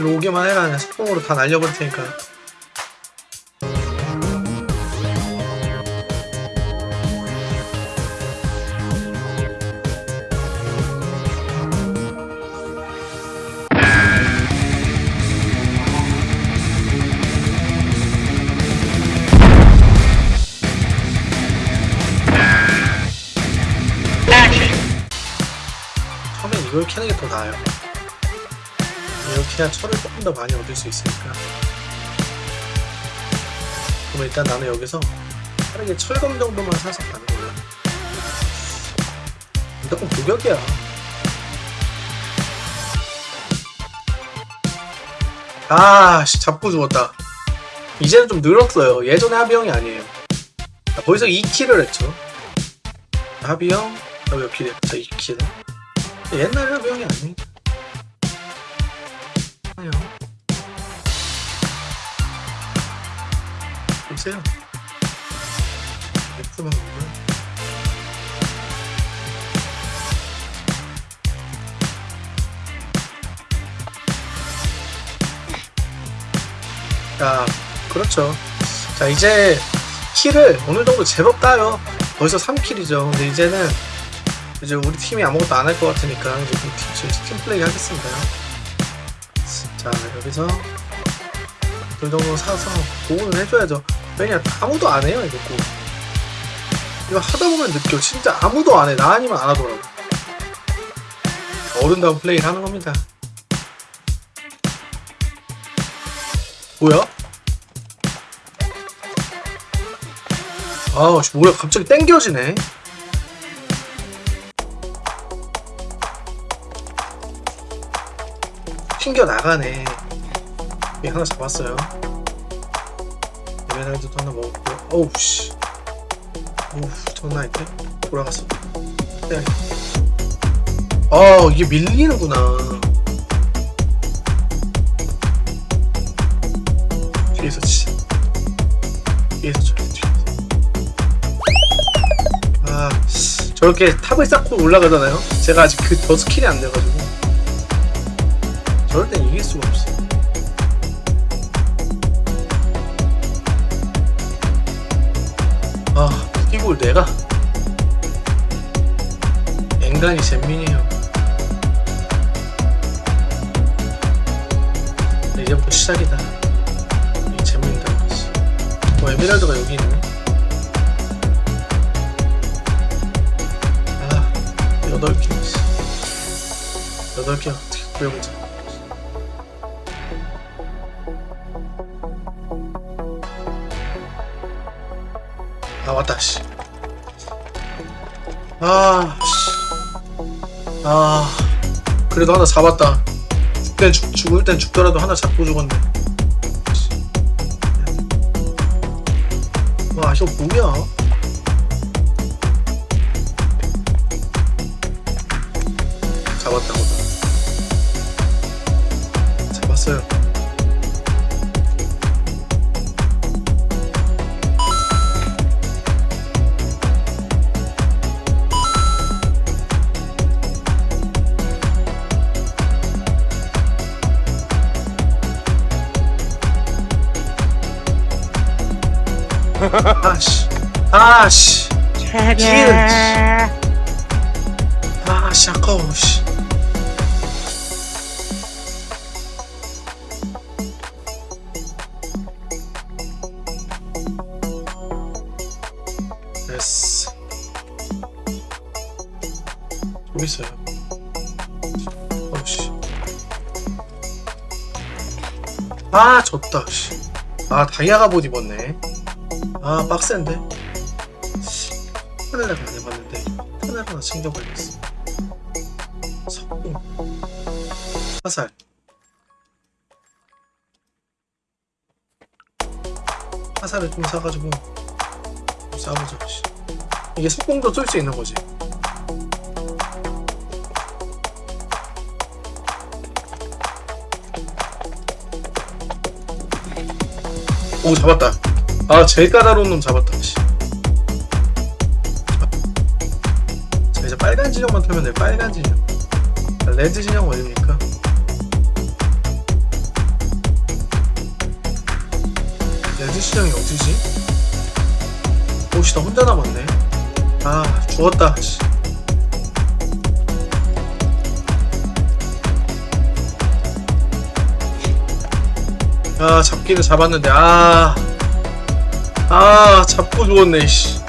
일로 오기만 해라 그냥 속공으로 다 날려버릴 테니까. 처음엔 이걸 캐는 게 더 나아요 이렇게 해야 철을 조금 더 많이 얻을 수 있으니까. 그럼 일단 나는 여기서 빠르게 철검 정도만 사서 가는 거야 무조건 도격이야. 아씨 잡고 죽었다. 이제는 좀 늘었어요. 예전에 하비형이 아니에요. 자, 거기서 2킬을 했죠. 하비형 몇 킬이야? 자 2킬 옛날 하비형이 아닙니다 아니요 보세요. X만 보면 자 그렇죠. 자 이제 킬을 어느 정도 제법 따요. 벌써 3킬이죠. 근데 이제는 이제 우리 팀이 아무것도 안 할 것 같으니까 이제 팀, 팀 플레이 하겠습니다. 자 여기서 그 정도 사서 보온을 해줘야죠 왜냐 아무도 안 해요 이거 꼭. 이거 하다 보면 느껴. 진짜 아무도 안 해. 나 아니면 안 하더라고. 어른다운 플레이를 하는 겁니다. 뭐야? 아우 씨, 뭐야. 갑자기 땡겨지네. 튕겨 나가네. 예, 하나 잡았어요 에메랄드도 하나 먹었고요 어우 씨. 어우 장난 아닌데 돌아갔어. 네. 아 이게 밀리는구나. 뒤에서 치자 뒤에서 돼 뒤에서. 아 저렇게 탑을 쌓고 올라가잖아요? 제가 아직 그 더 스킬이 안 돼가지고. 저럴 땐 이길 수가 없어 이걸 내가? 앵간히 잼민이에요. 이제부터 시작이다. 이 잼민이다 뭐 에메랄드가 여기 있네. 아 8개 8개 어떻게 구해보자. 아 왔다 씨. 아 씨. 아 그래도 하나 잡았다. 죽땐 죽, 죽을 땐 죽더라도 하나 잡고 죽었네. 와 이거 뭐야? 잡았다고. 잡았어요. 아씨 아씨 기름 아씨 아까워 씨. 됐어. 좀 있어요? 어씨. 아 졌다 씨 아 다이아가 못 입었네 아 빡센데? 하늘을 안 해봤는데 하늘 하나 챙겨버리겠어. 석궁. 화살. 화살을 좀 사가지고 씨. 이게 석궁도 쏠 수 있는 거지. 오 잡았다 아 제일 까다로운 놈 잡았다 자 이제 빨간 진영만 타면 돼 빨간 진영. 자, red 진영 어딥니까? red 진영이 어디지? 오씨 나 혼자 남았네. 아 죽었다 아 잡기를 잡았는데 아. 아, 잡고 죽었네 씨.